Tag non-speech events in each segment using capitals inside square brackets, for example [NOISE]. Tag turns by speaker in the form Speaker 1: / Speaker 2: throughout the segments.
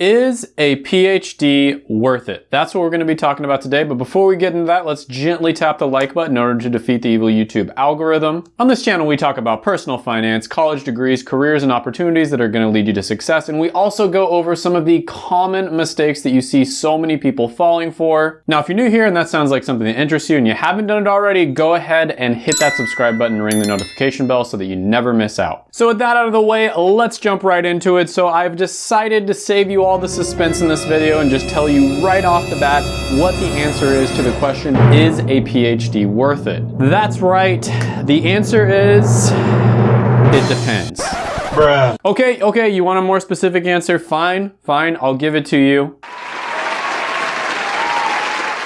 Speaker 1: Is a PhD worth it? That's what we're going to be talking about today. But before we get into that, let's gently tap the like button in order to defeat the evil YouTube algorithm. On this channel, we talk about personal finance, college degrees, careers, and opportunities that are going to lead you to success. And we also go over some of the common mistakes that you see so many people falling for. Now, if you're new here and that sounds like something that interests you and you haven't done it already, go ahead and hit that subscribe button and ring the notification bell so that you never miss out. So with that out of the way, let's jump right into it. So I've decided to save you all the suspense in this video and just tell you right off the bat what the answer is to the question, is a PhD worth it? That's right, the answer is, it depends.
Speaker 2: Bruh.
Speaker 1: Okay, okay, you want a more specific answer? Fine, fine, I'll give it to you.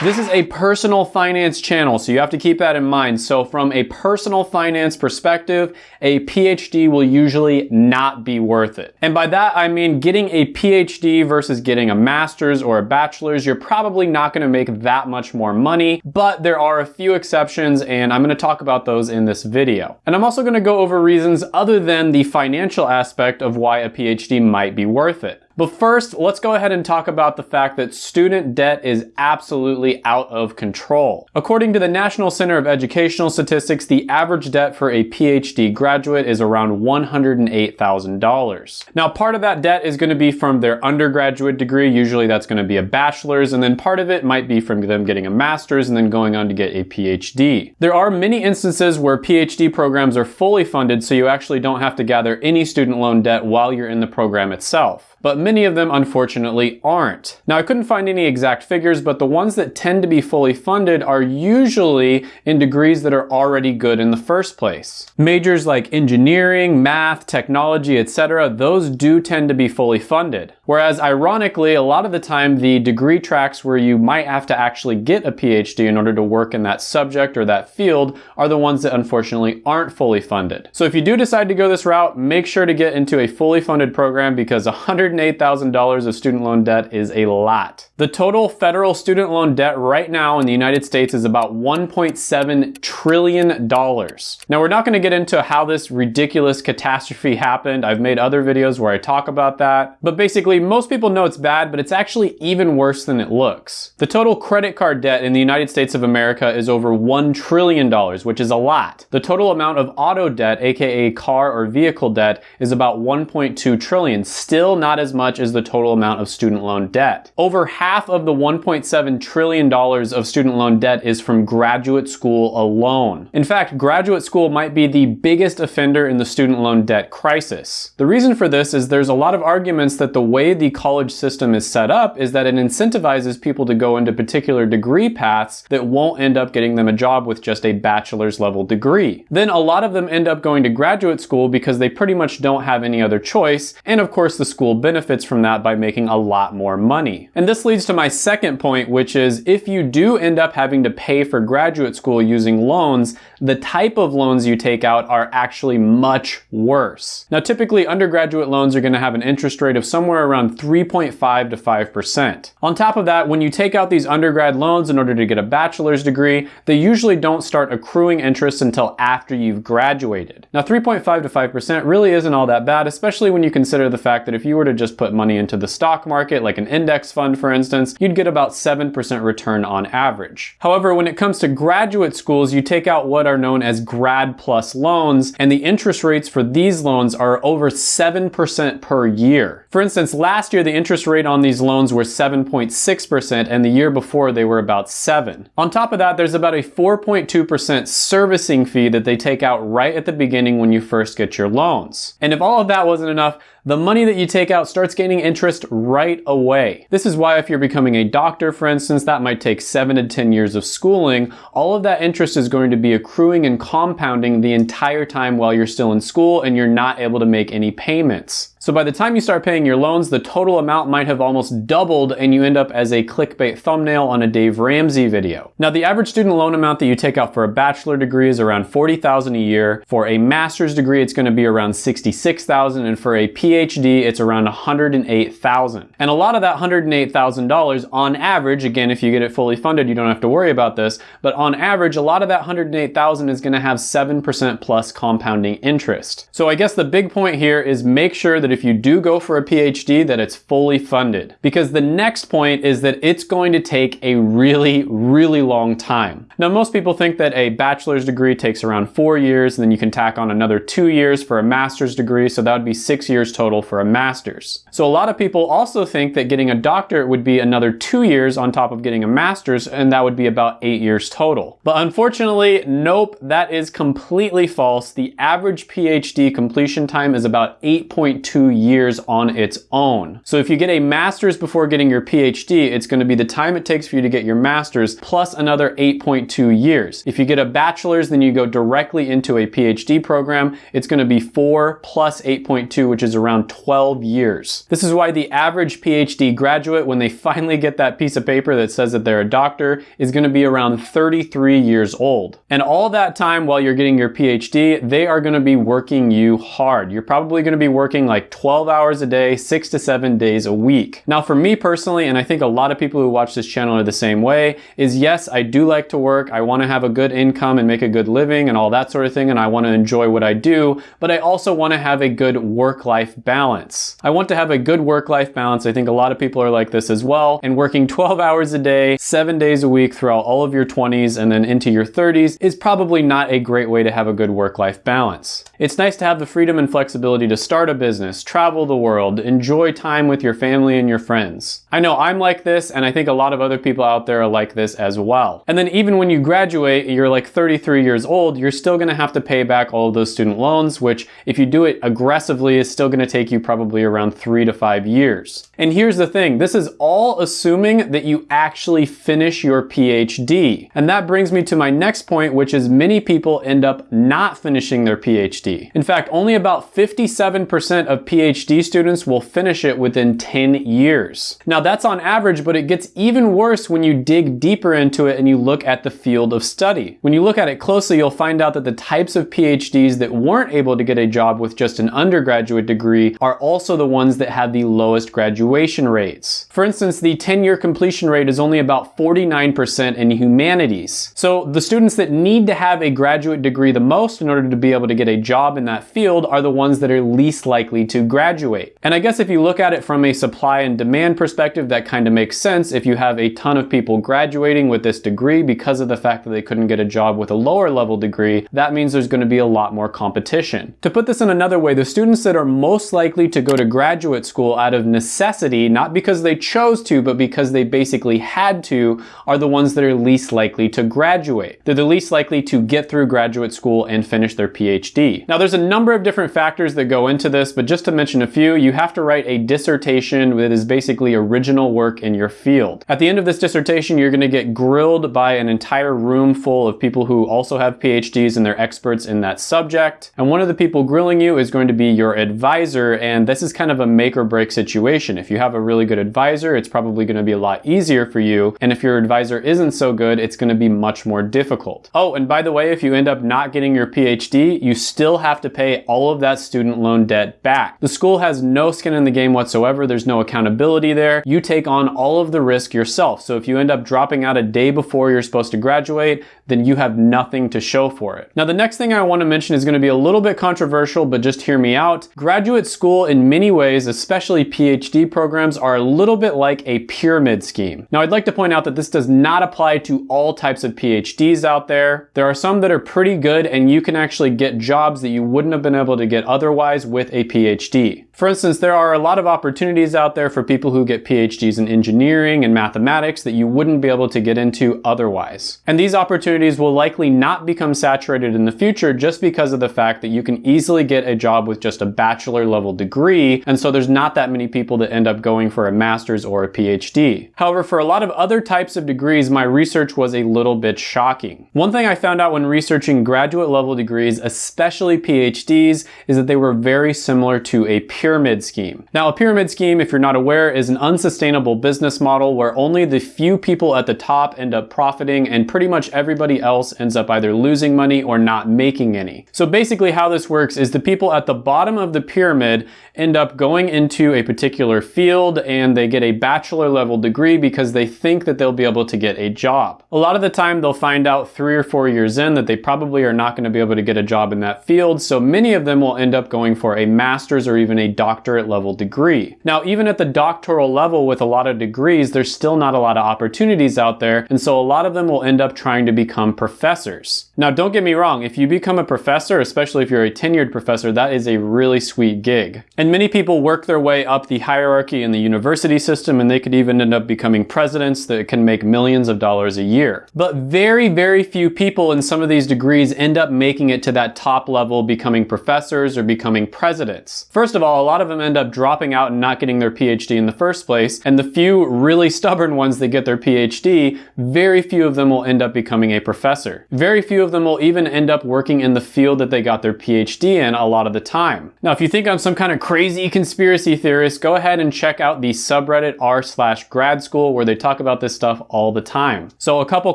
Speaker 1: This is a personal finance channel, so you have to keep that in mind. So from a personal finance perspective, a PhD will usually not be worth it. And by that, I mean getting a PhD versus getting a master's or a bachelor's, you're probably not gonna make that much more money, but there are a few exceptions and I'm gonna talk about those in this video. And I'm also gonna go over reasons other than the financial aspect of why a PhD might be worth it. But first, let's go ahead and talk about the fact that student debt is absolutely out of control. According to the National Center of Educational Statistics, the average debt for a PhD graduate is around $108,000. Now, part of that debt is going to be from their undergraduate degree. Usually that's going to be a bachelor's, and then part of it might be from them getting a master's and then going on to get a PhD. There are many instances where PhD programs are fully funded, so you actually don't have to gather any student loan debt while you're in the program itself but many of them unfortunately aren't. Now I couldn't find any exact figures, but the ones that tend to be fully funded are usually in degrees that are already good in the first place. Majors like engineering, math, technology, etc., those do tend to be fully funded. Whereas ironically, a lot of the time the degree tracks where you might have to actually get a PhD in order to work in that subject or that field are the ones that unfortunately aren't fully funded. So if you do decide to go this route, make sure to get into a fully funded program because 100 $108,000 of student loan debt is a lot. The total federal student loan debt right now in the United States is about $1.7 trillion. Now we're not gonna get into how this ridiculous catastrophe happened. I've made other videos where I talk about that. But basically, most people know it's bad, but it's actually even worse than it looks. The total credit card debt in the United States of America is over $1 trillion, which is a lot. The total amount of auto debt, aka car or vehicle debt, is about 1.2 trillion, still not not as much as the total amount of student loan debt. Over half of the $1.7 trillion of student loan debt is from graduate school alone. In fact, graduate school might be the biggest offender in the student loan debt crisis. The reason for this is there's a lot of arguments that the way the college system is set up is that it incentivizes people to go into particular degree paths that won't end up getting them a job with just a bachelor's level degree. Then a lot of them end up going to graduate school because they pretty much don't have any other choice, and of course the school benefits from that by making a lot more money. And this leads to my second point, which is if you do end up having to pay for graduate school using loans, the type of loans you take out are actually much worse. Now, typically undergraduate loans are gonna have an interest rate of somewhere around 3.5 to 5%. On top of that, when you take out these undergrad loans in order to get a bachelor's degree, they usually don't start accruing interest until after you've graduated. Now, 3.5 to 5% really isn't all that bad, especially when you consider the fact that if you were to just put money into the stock market, like an index fund for instance, you'd get about 7% return on average. However, when it comes to graduate schools, you take out what are known as grad plus loans, and the interest rates for these loans are over 7% per year. For instance, last year the interest rate on these loans were 7.6% and the year before they were about 7. On top of that, there's about a 4.2% servicing fee that they take out right at the beginning when you first get your loans. And if all of that wasn't enough, the money that you take out starts gaining interest right away. This is why if you're becoming a doctor, for instance, that might take seven to 10 years of schooling, all of that interest is going to be accruing and compounding the entire time while you're still in school and you're not able to make any payments. So by the time you start paying your loans, the total amount might have almost doubled and you end up as a clickbait thumbnail on a Dave Ramsey video. Now the average student loan amount that you take out for a bachelor degree is around 40,000 a year. For a master's degree, it's gonna be around 66,000 and for a PhD, it's around 108,000. And a lot of that $108,000 on average, again, if you get it fully funded, you don't have to worry about this, but on average, a lot of that 108,000 is gonna have 7% plus compounding interest. So I guess the big point here is make sure that if if you do go for a PhD that it's fully funded. Because the next point is that it's going to take a really, really long time. Now, most people think that a bachelor's degree takes around four years, and then you can tack on another two years for a master's degree, so that would be six years total for a master's. So a lot of people also think that getting a doctorate would be another two years on top of getting a master's, and that would be about eight years total. But unfortunately, nope, that is completely false. The average PhD completion time is about 8.2 years on its own. So if you get a master's before getting your PhD, it's gonna be the time it takes for you to get your master's plus another 8.2 years. If you get a bachelor's, then you go directly into a PhD program. It's gonna be four plus 8.2, which is around 12 years. This is why the average PhD graduate, when they finally get that piece of paper that says that they're a doctor, is gonna be around 33 years old. And all that time while you're getting your PhD, they are gonna be working you hard. You're probably gonna be working like 12 hours a day, six to seven days a week. Now for me personally, and I think a lot of people who watch this channel are the same way, is yes, I do like to work. I wanna have a good income and make a good living and all that sort of thing, and I wanna enjoy what I do, but I also wanna have a good work-life balance. I want to have a good work-life balance. I think a lot of people are like this as well, and working 12 hours a day, seven days a week throughout all of your 20s and then into your 30s is probably not a great way to have a good work-life balance. It's nice to have the freedom and flexibility to start a business, travel the world, enjoy time with your family and your friends. I know I'm like this, and I think a lot of other people out there are like this as well. And then even when you graduate, you're like 33 years old, you're still gonna have to pay back all of those student loans, which if you do it aggressively is still gonna take you probably around three to five years. And here's the thing, this is all assuming that you actually finish your PhD. And that brings me to my next point, which is many people end up not finishing their PhD. In fact, only about 57% of PhD students will finish it within 10 years. Now that's on average, but it gets even worse when you dig deeper into it and you look at the field of study. When you look at it closely, you'll find out that the types of PhDs that weren't able to get a job with just an undergraduate degree are also the ones that have the lowest graduation rates. For instance, the 10-year completion rate is only about 49% in humanities. So the students that need to have a graduate degree the most in order to be able to get a job in that field are the ones that are least likely to graduate. And I guess if you look at it from a supply and demand perspective, that kind of makes sense. If you have a ton of people graduating with this degree because of the fact that they couldn't get a job with a lower level degree, that means there's going to be a lot more competition. To put this in another way, the students that are most likely to go to graduate school out of necessity, not because they chose to, but because they basically had to, are the ones that are least likely to graduate. They're the least likely to get through graduate school and finish their PhD. Now there's a number of different factors that go into this, but just to mention a few, you have to write a dissertation that is basically original work in your field. At the end of this dissertation, you're gonna get grilled by an entire room full of people who also have PhDs and they're experts in that subject. And one of the people grilling you is going to be your advisor, and this is kind of a make or break situation. If you have a really good advisor, it's probably gonna be a lot easier for you. And if your advisor isn't so good, it's gonna be much more difficult. Oh, and by the way, if you end up not getting your PhD, you still have to pay all of that student loan debt back. The school has no skin in the game whatsoever. There's no accountability there. You take on all of the risk yourself. So if you end up dropping out a day before you're supposed to graduate, then you have nothing to show for it. Now, the next thing I wanna mention is gonna be a little bit controversial, but just hear me out. Graduate school in many ways, especially PhD programs, are a little bit like a pyramid scheme. Now, I'd like to point out that this does not apply to all types of PhDs out there. There are some that are pretty good and you can actually get jobs that you wouldn't have been able to get otherwise with a PhD. For instance, there are a lot of opportunities out there for people who get PhDs in engineering and mathematics that you wouldn't be able to get into otherwise. And these opportunities will likely not become saturated in the future just because of the fact that you can easily get a job with just a bachelor level degree, and so there's not that many people that end up going for a master's or a PhD. However, for a lot of other types of degrees, my research was a little bit shocking. One thing I found out when researching graduate level degrees, especially PhDs, is that they were very similar to a pyramid scheme. Now, a pyramid scheme, if you're not aware, is an unsustainable business model where only the few people at the top end up profiting and pretty much everybody else ends up either losing money or not making any. So basically how this works is the people at the bottom of the pyramid end up going into a particular field and they get a bachelor level degree because they think that they'll be able to get a job. A lot of the time they'll find out three or four years in that they probably are not going to be able to get a job in that field, so many of them will end up going for a master's or even a doctorate level degree. Now, even at the doctoral level with a lot of degrees, there's still not a lot of opportunities out there, and so a lot of them will end up trying to become professors. Now, don't get me wrong, if you become a professor, especially if you're a tenured professor, that is a really sweet gig. And many people work their way up the hierarchy in the university system, and they could even end up becoming presidents that can make millions of dollars a year. But very, very few people in some of these degrees end up making it to that top level, becoming professors or becoming presidents. First of all, a lot of them end up dropping out and not getting their PhD in the first place, and the few really [LAUGHS] stubborn ones that get their PhD, very few of them will end up becoming a professor. Very few of them will even end up working in the field that they got their PhD in a lot of the time. Now, if you think I'm some kind of crazy conspiracy theorist, go ahead and check out the subreddit r slash grad school where they talk about this stuff all the time. So a couple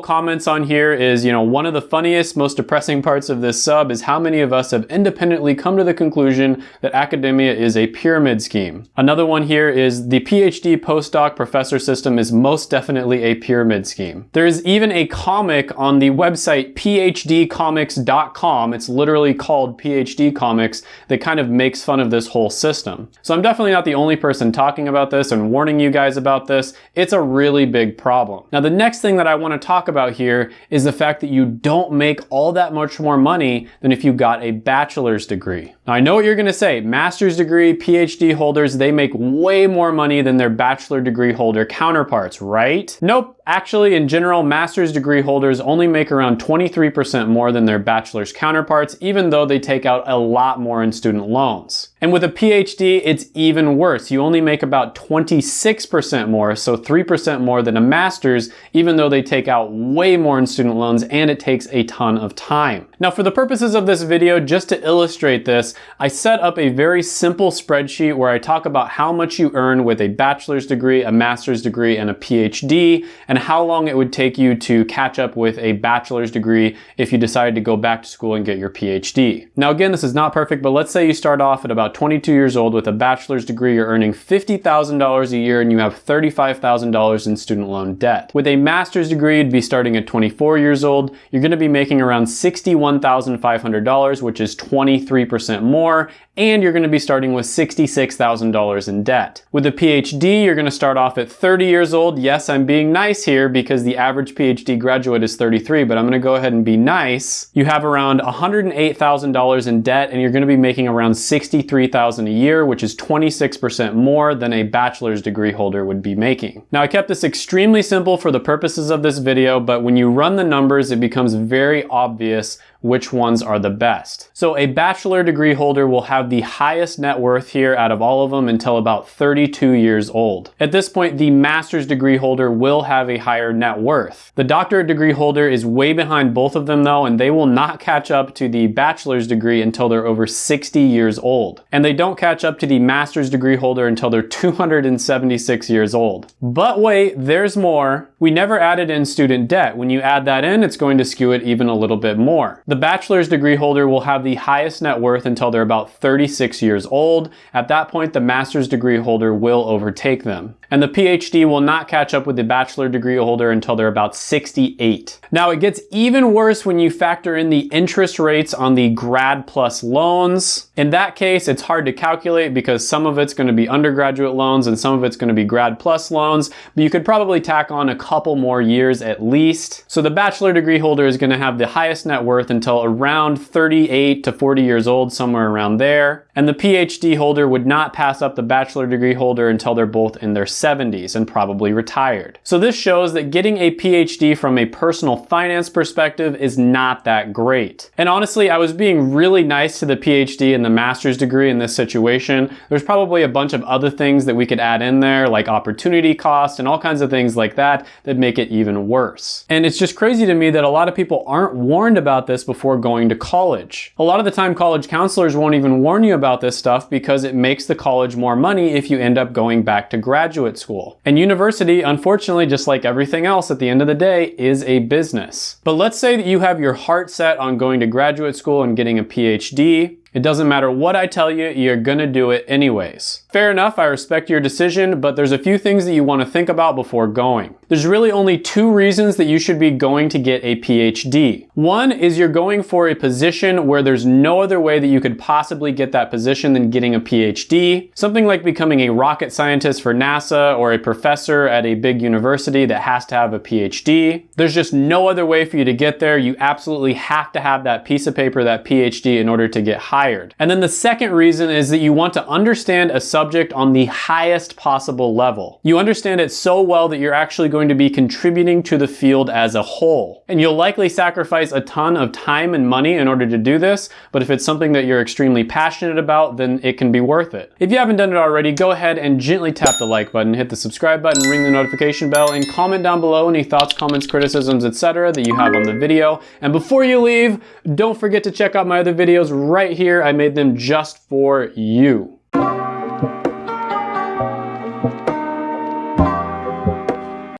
Speaker 1: comments on here is, you know, one of the funniest, most depressing parts of this sub is how many of us have independently come to the conclusion that academia is a pyramid scheme. Another one here is the PhD postdoc professor system is most definitely a pyramid scheme. There is even a comic on the website phdcomics.com. It's literally called PhD Comics that kind of makes fun of this whole system. So I'm definitely not the only person talking about this and warning you guys about this. It's a really big problem. Now the next thing that I want to talk about here is the fact that you don't make all that much more money than if you got a bachelor's degree. Now I know what you're going to say, master's degree, PhD holders, they make way more money than their bachelor degree holder counterparts, right? Nope. Actually, in general, master's degree holders only make around 23% more than their bachelor's counterparts, even though they take out a lot more in student loans. And with a PhD, it's even worse. You only make about 26% more, so 3% more than a master's, even though they take out way more in student loans and it takes a ton of time. Now, for the purposes of this video, just to illustrate this, I set up a very simple spreadsheet where I talk about how much you earn with a bachelor's degree, a master's degree, and a PhD, and how long it would take you to catch up with a bachelor's degree if you decided to go back to school and get your PhD. Now, again, this is not perfect, but let's say you start off at about 22 years old with a bachelor's degree, you're earning $50,000 a year and you have $35,000 in student loan debt. With a master's degree, you'd be starting at 24 years old. You're gonna be making around $61,500, which is 23% more, and you're gonna be starting with $66,000 in debt. With a PhD, you're gonna start off at 30 years old. Yes, I'm being nice here because the average PhD graduate is 33, but I'm gonna go ahead and be nice. You have around $108,000 in debt and you're gonna be making around 63,000 a year, which is 26% more than a bachelor's degree holder would be making. Now I kept this extremely simple for the purposes of this video, but when you run the numbers, it becomes very obvious which ones are the best. So a bachelor degree holder will have the highest net worth here out of all of them until about 32 years old. At this point, the master's degree holder will have a higher net worth. The doctorate degree holder is way behind both of them though, and they will not catch up to the bachelor's degree until they're over 60 years old. And they don't catch up to the master's degree holder until they're 276 years old. But wait, there's more. We never added in student debt. When you add that in, it's going to skew it even a little bit more. The bachelor's degree holder will have the highest net worth until they're about 36 years old. At that point, the master's degree holder will overtake them. And the PhD will not catch up with the bachelor degree holder until they're about 68. Now it gets even worse when you factor in the interest rates on the grad plus loans. In that case, it's hard to calculate because some of it's going to be undergraduate loans and some of it's going to be grad plus loans, but you could probably tack on a couple more years at least. So the bachelor degree holder is going to have the highest net worth until around 38 to 40 years old, somewhere around there. And the PhD holder would not pass up the bachelor degree holder until they're both in their 70s and probably retired. So this shows that getting a PhD from a personal finance perspective is not that great. And honestly, I was being really nice to the PhD and the master's degree in this situation. There's probably a bunch of other things that we could add in there, like opportunity cost and all kinds of things like that, that make it even worse. And it's just crazy to me that a lot of people aren't warned about this before going to college. A lot of the time, college counselors won't even warn you about this stuff because it makes the college more money if you end up going back to graduate school. And university, unfortunately, just like everything else at the end of the day, is a business. But let's say that you have your heart set on going to graduate school and getting a PhD. It doesn't matter what I tell you, you're gonna do it anyways. Fair enough, I respect your decision, but there's a few things that you want to think about before going. There's really only two reasons that you should be going to get a PhD. One is you're going for a position where there's no other way that you could possibly get that position than getting a PhD. Something like becoming a rocket scientist for NASA or a professor at a big university that has to have a PhD. There's just no other way for you to get there. You absolutely have to have that piece of paper, that PhD in order to get hired. And then the second reason is that you want to understand a subject on the highest possible level. You understand it so well that you're actually going to be contributing to the field as a whole. And you'll likely sacrifice a ton of time and money in order to do this, but if it's something that you're extremely passionate about, then it can be worth it. If you haven't done it already, go ahead and gently tap the like button, hit the subscribe button, ring the notification bell, and comment down below any thoughts, comments, criticisms, etc. that you have on the video. And before you leave, don't forget to check out my other videos right here. I made them just for you.